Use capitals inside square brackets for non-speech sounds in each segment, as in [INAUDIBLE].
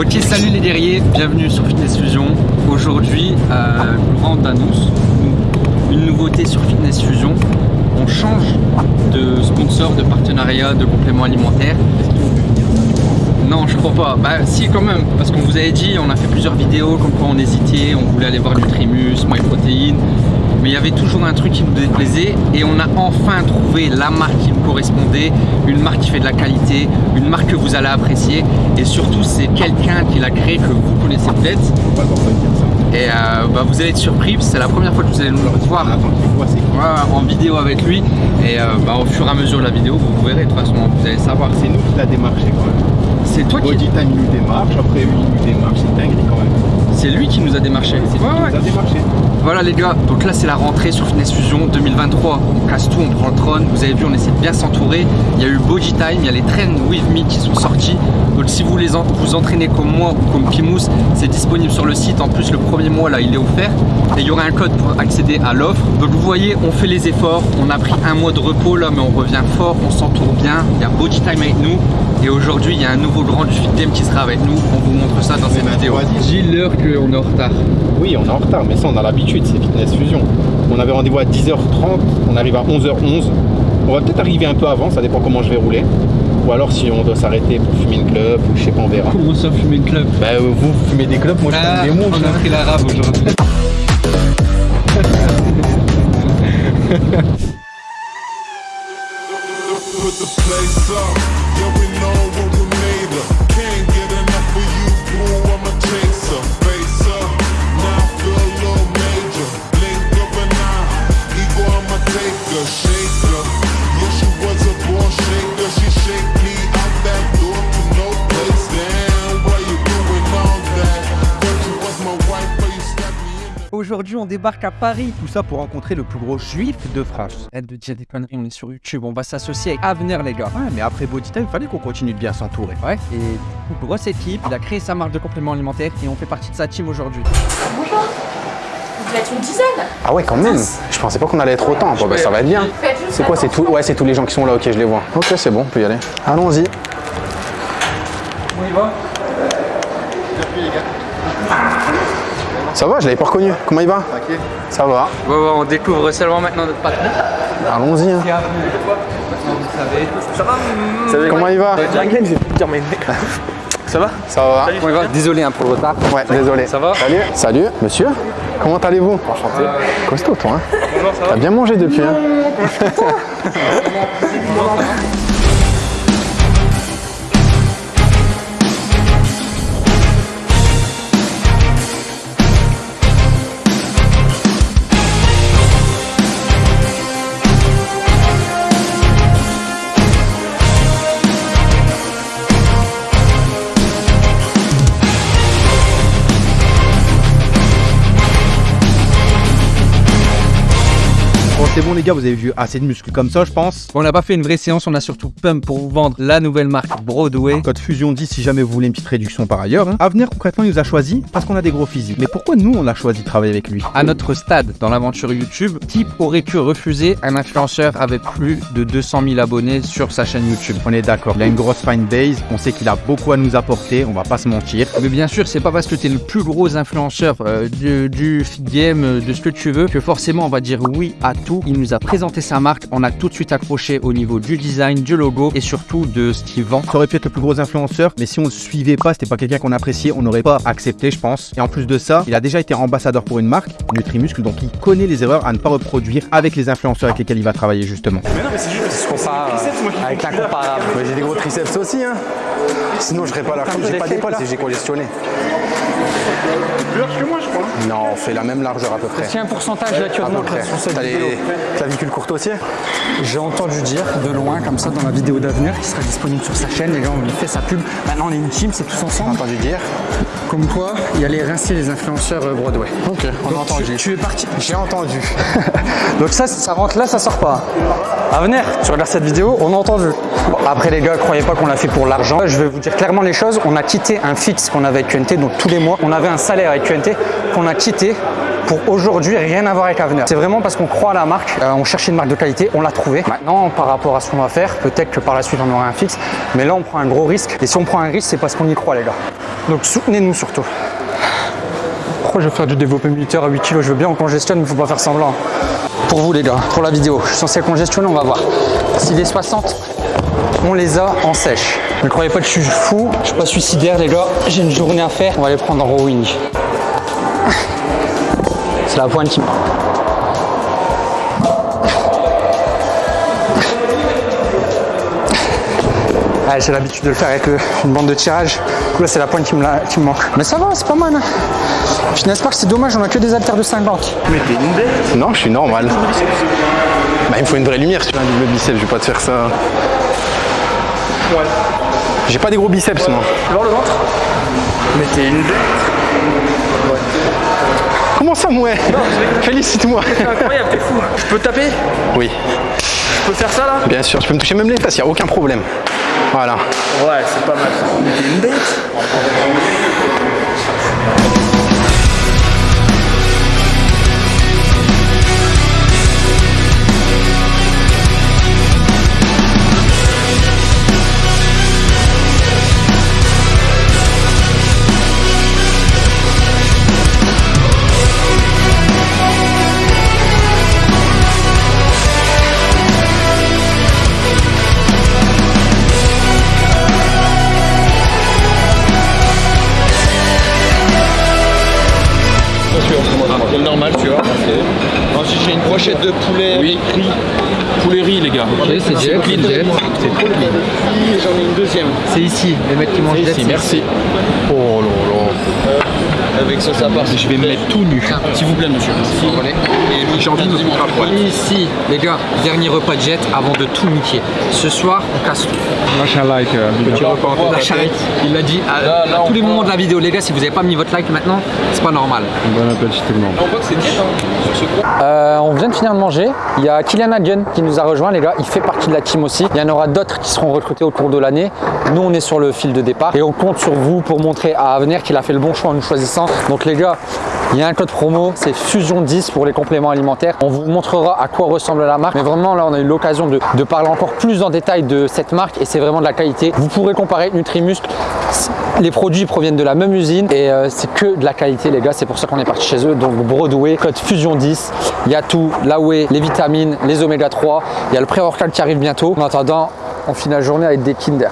Ok, salut les guerriers, bienvenue sur Fitness Fusion. Aujourd'hui, euh, grande annonce, une nouveauté sur Fitness Fusion. On change de sponsor, de partenariat, de complément alimentaire. Non, je crois pas. Bah si quand même, parce qu'on vous avait dit, on a fait plusieurs vidéos comme quoi on hésitait, on voulait aller voir Nutrimus, MyProtein, mais il y avait toujours un truc qui nous déplaisait et on a enfin trouvé la marque qui nous correspondait, une marque qui fait de la qualité, une marque que vous allez apprécier et surtout c'est quelqu'un qui l'a créé que vous connaissez peut-être. Et euh, bah, vous allez être surpris, c'est la première fois que vous allez nous voir en vidéo avec lui et euh, bah, au fur et à mesure de la vidéo vous verrez de toute façon, vous allez savoir. C'est nous qui l'a démarché quand même. C'est toi qui... Body Time nous démarche, après lui nous démarche, c'est dingue quand même. C'est lui qui nous a démarché. C'est lui qui nous a démarché. Voilà les gars, donc là c'est la rentrée sur Fitness Fusion 2023. On casse tout, on prend le trône. Vous avez vu, on essaie de bien s'entourer. Il y a eu Body Time, il y a les Train With Me qui sont sortis. Donc si vous voulez vous entraîner comme moi ou comme Pimous, c'est disponible sur le site. En plus le premier mois là il est offert. Et il y aura un code pour accéder à l'offre. Donc vous voyez, on fait les efforts. On a pris un mois de repos là, mais on revient fort, on s'entoure bien. Il y a Body Time avec nous. Et aujourd'hui, il y a un nouveau grand du Fit Game qui sera avec nous. On vous montre ça vidéo. Dis l'heure qu'on est en retard. Oui, on est en retard, mais ça, on a l'habitude, c'est Fitness Fusion. On avait rendez-vous à 10h30, on arrive à 11h11. On va peut-être arriver un peu avant, ça dépend comment je vais rouler. Ou alors si on doit s'arrêter pour fumer une club, ou je sais pas, on verra. Comment ça, fumer une club Bah, vous, vous fumez des clubs, moi je ah, fume des. On a pris l'arabe aujourd'hui. [LAUGHS] Face up, now I feel a little major. Blink of an eye, ego, I'm a taker. Aujourd'hui, on débarque à Paris. Tout ça pour rencontrer le plus gros juif de France. Aide de dire des conneries, on est sur YouTube, on va s'associer avec Avenir, les gars. Ouais, mais après Body Time, fallait qu'on continue de bien s'entourer. Ouais, et du coup, grosse équipe, il a créé sa marque de compléments alimentaires et on fait partie de sa team aujourd'hui. Bonjour. Vous êtes une dizaine Ah ouais, quand même. Je pensais pas qu'on allait être autant. Bon, bah ça va être bien. C'est quoi, c'est tout Ouais, c'est tous les gens qui sont là. Ok, je les vois. Ok, c'est bon, on peut y aller. Allons-y. On y va Ça va, je l'avais pas reconnu. Comment il va Ça va. Ouais, ouais, on découvre seulement maintenant notre patron. Allons-y. hein. Ça va Comment il va Ça va Ça va. On y va. Désolé hein, pour le retard. Ouais, désolé. Ça va Salut. Salut, monsieur. Comment allez-vous Enchanté. Costaud, toi. Hein T'as bien mangé depuis, hein [LAUGHS] Bon, c'est bon, les gars, vous avez vu assez de muscles comme ça, je pense. On n'a pas fait une vraie séance, on a surtout pump pour vous vendre la nouvelle marque Broadway. Code Fusion 10 si jamais vous voulez une petite réduction par ailleurs. Hein. Avenir, concrètement, il nous a choisi parce qu'on a des gros physiques. Mais pourquoi nous, on a choisi de travailler avec lui? À notre stade dans l'aventure YouTube, Type aurait pu refuser un influenceur avec plus de 200 000 abonnés sur sa chaîne YouTube. On est d'accord, il a une grosse fan base, on sait qu'il a beaucoup à nous apporter, on va pas se mentir. Mais bien sûr, c'est pas parce que tu es le plus gros influenceur euh, du, du game, euh, de ce que tu veux, que forcément on va dire oui à tout. Il nous a présenté sa marque, on a tout de suite accroché au niveau du design, du logo et surtout de ce qu'il vend. Ça aurait pu être le plus gros influenceur, mais si on le suivait pas, c'était pas quelqu'un qu'on appréciait, on n'aurait pas accepté, je pense. Et en plus de ça, il a déjà été ambassadeur pour une marque, Nutrimuscle, donc il connaît les erreurs à ne pas reproduire avec les influenceurs avec lesquels il va travailler justement. Avec l'incomparable. Mais j'ai des gros triceps aussi, hein. Sinon, je serais pas là. J'ai pas d'épaule si j'ai congestionné. Plus large que moi, je crois. Non, on fait la même largeur à peu près. A un pourcentage là tu sur cette T'as vidéo les clavicules courtes aussi J'ai entendu dire de loin comme ça dans la vidéo d'avenir qui sera disponible sur sa chaîne, les gars on lui fait sa pub. Maintenant on est une team, c'est tous J'ai ensemble. entendu dire. Comme quoi, il allait rincer les influenceurs euh, Broadway. Ok, on a entendu. tu, tu es parti. J'ai entendu. [LAUGHS] Donc ça, ça rentre là, ça sort pas. Avenir, tu regardes cette vidéo, on a entendu. Bon, après les gars, croyez pas qu'on l'a fait pour l'argent. Je vais vous dire clairement les choses. On a quitté un fixe qu'on avait avec QNT, donc tous les mois, on avait un salaire avec QNT qu'on a quitté pour aujourd'hui rien à voir avec Avenir. C'est vraiment parce qu'on croit à la marque, euh, on cherchait une marque de qualité, on l'a trouvée. Maintenant, par rapport à ce qu'on va faire, peut-être que par la suite on aura un fixe, mais là on prend un gros risque. Et si on prend un risque, c'est parce qu'on y croit les gars. Donc soutenez-nous surtout. Pourquoi je vais faire du développé militaire à 8 kg Je veux bien on congestionne, mais faut pas faire semblant. Pour vous les gars, pour la vidéo, je suis censé congestionner, on va voir. Si les 60, on les a en sèche. Ne croyez pas que je suis fou, je suis pas suicidaire les gars, j'ai une journée à faire, on va les prendre en rowing. C'est la pointe qui... Ah, j'ai l'habitude de le faire avec euh, une bande de tirage. Du coup, là, c'est la pointe qui me, la- qui me manque. Mais ça va, c'est pas mal. Hein. Finesse Park, c'est dommage, on a que des haltères de 50. Non, je suis normal. Bah, il me faut une vraie lumière sur un double biceps, je vais pas te faire ça. J'ai pas des gros biceps, moi. Alors le ventre? Mettez une Comment ça, moi Félicite-moi. Incroyable, t'es fou. Je peux taper Oui, Je peux faire ça là bien sûr, je peux me toucher même les fesses, y a aucun problème. Voilà. Ouais, c'est pas mal. Une bête. Le mec qui mange C'est Jet, ici, c'est merci. Oh là là. Avec sauce à part. Je vais me mettre tout nu. S'il vous plaît, monsieur. Et j'ai envie de me. Ici, les gars, dernier repas de Jet avant de tout niquer. Ce soir, on casse tout. Lâche un like. Petit repas en Lâche un like. Il l'a dit à, à tous les moments de la vidéo. Les gars, si vous n'avez pas mis votre like maintenant, c'est pas normal. Bon appétit tout le monde. On voit que c'est diète, sur ce coup. Euh, on vient de finir de manger. Il y a Kylian Hagen qui nous a rejoint, les gars. Il fait partie de la team aussi. Il y en aura d'autres qui seront recrutés au cours de l'année. Nous, on est sur le fil de départ et on compte sur vous pour montrer à Avenir qu'il a fait le bon choix en nous choisissant. Donc, les gars, il y a un code promo, c'est Fusion 10 pour les compléments alimentaires. On vous montrera à quoi ressemble la marque. Mais vraiment, là, on a eu l'occasion de, parler encore plus en détail de cette marque et c'est vraiment de la qualité. Vous pourrez comparer Nutrimuscle. Les produits proviennent de la même usine et euh, c'est que de la qualité, les gars. C'est pour ça qu'on est parti chez eux. Donc, Broadway, code Fusion 10. Il y a tout, la whey, les vitamines, les oméga 3. Il y a le pré-workout qui arrive bientôt. En attendant, on finit la journée avec des Kinder.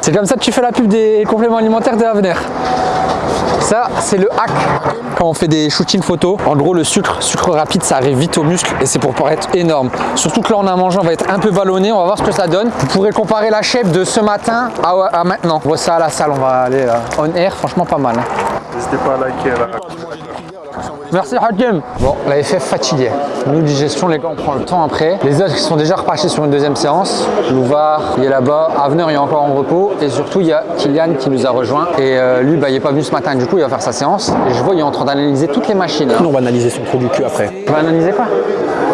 C'est comme ça que tu fais la pub des compléments alimentaires de Avenir. Ça, c'est le hack quand on fait des shootings photos. En gros, le sucre, sucre rapide, ça arrive vite au muscle et c'est pour paraître énorme. Surtout que là, on a mangé, on va être un peu ballonné. On va voir ce que ça donne. Vous pourrez comparer la shape de ce matin à, maintenant. On voit ça à la salle, on va aller là. On air, franchement pas mal. hein. N'hésitez pas à liker la Merci Hakim. Bon, la FF fatigué. Nous, digestion, les gars, on prend le temps après. Les autres qui sont déjà repartis sur une deuxième séance. Louvard, il est là-bas. Avenir, il est encore en repos. Et surtout, il y a Kylian qui nous a rejoint. Et euh, lui, bah, il n'est pas venu ce matin. Du coup, il va faire sa séance. Et je vois, il est en train d'analyser toutes les machines. On va analyser son produit Q après. Tu vas analyser quoi?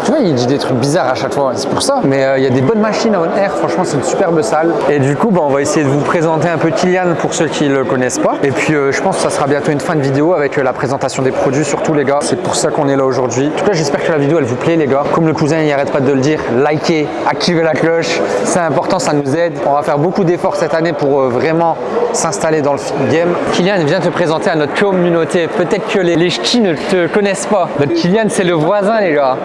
Tu vois, il dit des trucs bizarres à chaque fois, c'est pour ça. Mais euh, il y a des bonnes machines à On Air, franchement, c'est une superbe salle. Et du coup, bah, on va essayer de vous présenter un peu Kylian pour ceux qui le connaissent pas. Et puis, euh, je pense que ça sera bientôt une fin de vidéo avec euh, la présentation des produits, surtout les gars. C'est pour ça qu'on est là aujourd'hui. En tout cas, j'espère que la vidéo, elle vous plaît, les gars. Comme le cousin, il arrête pas de le dire, likez, activez la cloche. C'est important, ça nous aide. On va faire beaucoup d'efforts cette année pour vraiment s'installer dans le game. Kylian vient te présenter à notre communauté. Peut-être que les, les ne te connaissent pas. Notre Kylian, c'est le voisin, les gars.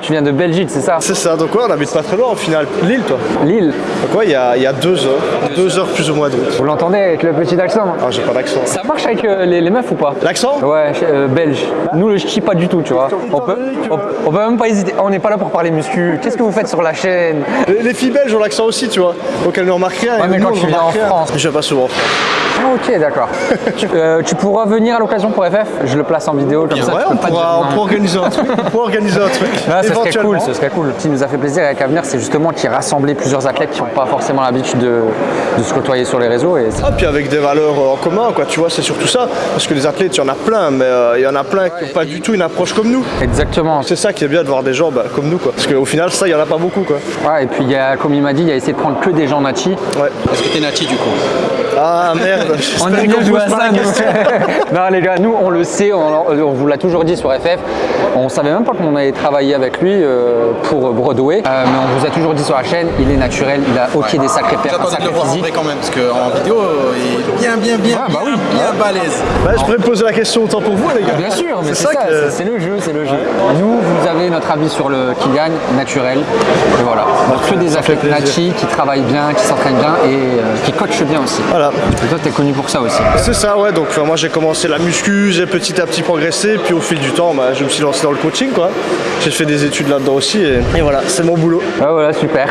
Tu viens de Belgique, c'est ça C'est ça, donc ouais, on habite pas très loin au final. Lille, toi Lille. Donc ouais, il y a, il y a deux heures, deux heures plus ou moins de route. Vous l'entendez avec le petit accent Ah, j'ai pas d'accent. Ça marche avec euh, les, les meufs ou pas L'accent Ouais, euh, belge. Nous, le ch'ti, pas du tout, tu vois. On peut, on, on peut même pas hésiter. On n'est pas là pour parler muscu. Qu'est-ce que vous faites sur la chaîne les, les filles belges ont l'accent aussi, tu vois. Donc elles ne remarquent rien. Ouais, mais quand tu viens en. France. Je vais pas souvent en France. Ah, ok, d'accord. [LAUGHS] tu, euh, tu pourras venir à l'occasion pour FF. Je le place en vidéo comme ça. Ouais, tu on pourra, dire on non. pourra organiser un truc. On pourra organiser un truc. [LAUGHS] Ce serait cool, ce serait cool. Ce qui nous a fait plaisir avec Avenir, c'est justement qu'il rassemblait plusieurs athlètes qui n'ont pas forcément l'habitude de, de se côtoyer sur les réseaux. Et Ah, puis avec des valeurs euh, en commun, quoi, tu vois, c'est surtout ça. Parce que les athlètes, il y en a plein, mais euh, il y en a plein qui n'ont pas du tout une approche comme nous. Exactement. C'est ça qui est bien de voir des gens bah, comme nous, quoi. Parce qu'au final, ça, il y en a pas beaucoup, quoi. Ouais, et puis, il y a, comme il m'a dit, il a essayé de prendre que des gens natis. Ouais. Est-ce que t'es nati du coup? Ah merde, On aime bien pose à pas ça. [LAUGHS] Non les gars, nous on le sait, on, on vous l'a toujours dit sur FF, on savait même pas qu'on allait travailler avec lui euh, pour Broadway, Euh, mais on vous a toujours dit sur la chaîne, il est naturel, il a ok des sacrés perfs, un J'attendais de le voir en vrai quand même, parce qu'en vidéo, il est bien, bien, bien, Ah, bah bien, oui. bien balèze. Bah, je pourrais me poser la question autant pour vous, les gars. Bien sûr, mais c'est ça que- c'est- le jeu, c'est le jeu. Nous, vous avez notre avis sur le Kylian, naturel, et voilà. Donc que des athlètes nachi qui travaillent bien, qui s'entraînent bien et euh, qui coachent bien aussi. Voilà. Et toi, t'es connu pour ça aussi. C'est ça, ouais. Donc enfin, moi j'ai commencé la muscu, j'ai petit à petit progressé, puis au fil du temps, bah, je me suis lancé dans le coaching, quoi. J'ai fait des études là-dedans aussi, et, et voilà, c'est mon boulot. Ouais, voilà, super.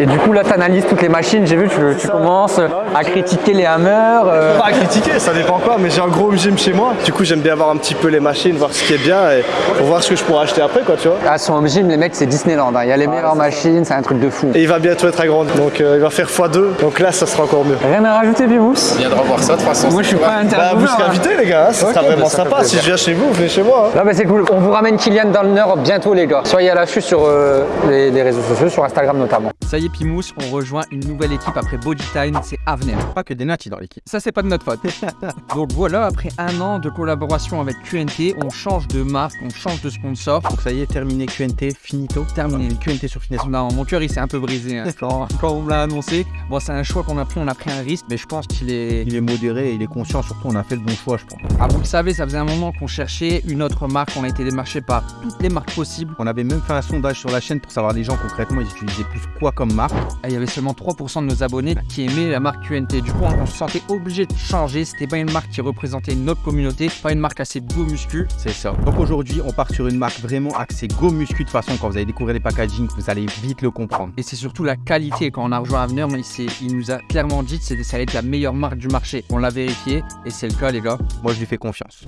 Et du coup, là, tu analyses toutes les machines. J'ai vu, tu, tu commences à critiquer les hammers. euh, Pas critiquer, ça dépend quoi, mais j'ai un gros gym chez moi. Du coup, j'aime bien voir un petit peu les machines, voir ce qui est bien, et pour voir ce que je pourrais acheter après, quoi, tu vois. À son home gym, les mecs, c'est Disneyland. hein. Il y a les meilleures machines, c'est un truc de fou. Et il va bientôt être agrandi, donc euh, il va faire x2, donc là, ça sera encore mieux. Rien à rajouter, Bimous Viens de revoir ça de toute façon. Moi, je suis pas Bah, vous serez hein. invités, les gars, hein, ce sera vraiment bah, ça fait sympa. Si je viens chez vous, venez chez moi. hein. Non, mais c'est cool. On vous ramène Kylian dans le Nord bientôt, les gars. Soyez à l'affût sur euh, les, les réseaux sociaux, sur Instagram notamment. Ça y est, Pimous, on rejoint une nouvelle équipe après Body Time, c'est Avner. Pas que des natis dans l'équipe. Ça, c'est pas de notre [LAUGHS] Donc voilà, après un an de collaboration avec QNT, on change de marque, on change de sponsor. Donc ça y est, terminé QNT, finito. Terminé. QNT sur Finesse. Non, mon cœur il s'est un peu brisé hein, [LAUGHS] quand, quand on me l'a annoncé. Bon, c'est un choix qu'on a pris, on a pris un risque, mais je pense qu'il est. Il est modéré, il est conscient, surtout on a fait le bon choix, je pense. Ah, vous le savez, ça faisait un moment qu'on cherchait une autre marque, on a été démarché par toutes les marques possibles. On avait même fait un sondage sur la chaîne pour savoir les gens concrètement ils utilisaient plus quoi comme marque. Et il y avait seulement 3% de nos abonnés qui aimaient la marque QNT. Du coup, on se sentait obligé de changer. C'était pas une marque qui représentait une autre communauté, pas une marque assez beau muscu. C'est ça. Donc aujourd'hui, on part sur une marque vraiment axée Go Muscu. De toute façon, quand vous allez découvrir les packaging, vous allez vite le comprendre. Et c'est surtout la qualité. Quand on a rejoint Avenir, c'est- il nous a clairement dit que ça allait être la meilleure marque du marché. On l'a vérifié et c'est le cas, les gars. Moi, je lui fais confiance.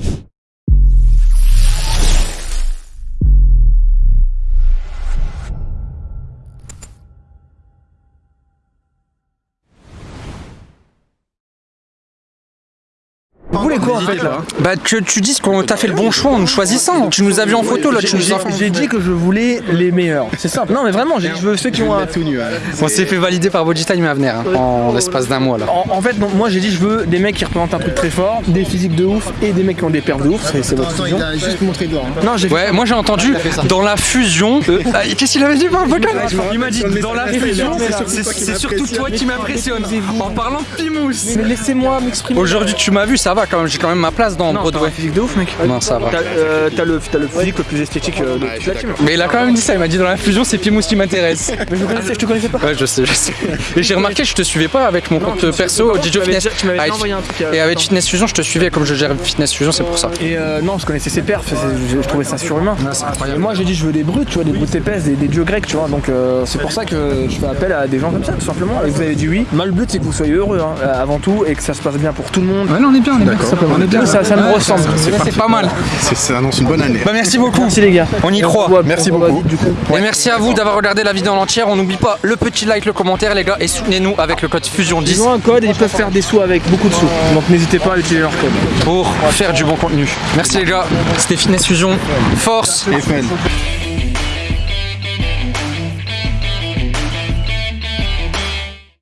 En fait là Bah que tu dises qu'on t'a fait le bon choix en nous choisissant. Tu nous as vu en photo là, tu nous J'ai as j'ai dit que je voulais les meilleurs. C'est simple. Non mais vraiment, j'ai dit je veux ceux qui ont un. On s'est fait valider par Body Time à venir hein, en l'espace d'un mois là. En, en fait, non, moi j'ai dit je veux des mecs qui représentent un truc très fort, des physiques de ouf et des mecs qui ont des perfs de ouf. C'est votre fusion. juste montré le doigt. Non, j'ai Ouais, moi j'ai entendu dans la fusion. euh, [LAUGHS] ah, Qu'est-ce qu'il avait dit par vocal Il m'a dit dans la fusion, c'est c'est surtout toi qui m'impressionne. En parlant de Pimous. Mais laissez-moi m'exprimer. Aujourd'hui tu m'as vu, ça va quand même, j'ai quand même ma place dans Non, t'as un Broadway. physique de ouf, mec. Non, ça va. T'as euh, le, t'as le physique le plus esthétique euh, de toute la team. Mais il a quand même dit ça, il m'a dit dans la fusion c'est Pimous qui m'intéresse. [LAUGHS] Mais je, connaissais, je te connaissais pas. Ouais, je sais, je sais. [LAUGHS] Et j'ai remarqué, je te suivais pas avec mon Non, compte perso. DJ Fitness. déjà- tu m'avais Ah, déjà et- envoyé un truc, euh, Et avec. Fitness Fusion, je te suivais comme je gère Fitness Fusion, c'est pour ça. Et euh, non, je connaissais ses perfs, je, trouvais ça surhumain. moi j'ai dit je veux des brutes, tu vois, des brutes épaisses, des, des dieux grecs, tu vois. Donc c'est pour ça que je fais appel à des gens comme ça, tout simplement. Et vous avez dit oui. Moi le but c'est que vous soyez heureux hein, avant tout et que ça se passe bien pour tout le monde. Ouais, non, on est bien, on est bien. On est bien. Ça, ça me ressemble. C'est pas mal. Ça annonce une bonne année. Bah, merci beaucoup. Merci les gars. On y croit. Merci beaucoup. vite, du coup. Et merci à vous d'avoir regardé la vidéo en entière. On n'oublie pas le petit like, le commentaire, les gars, et soutenez-nous avec le code Fusion10 Ils ont un code et ils peuvent faire des sous avec beaucoup de sous. Donc n'hésitez pas à utiliser leur code. pour faire du bon contenu. Merci les gars. C'était Fitness Fusion. Force. Et.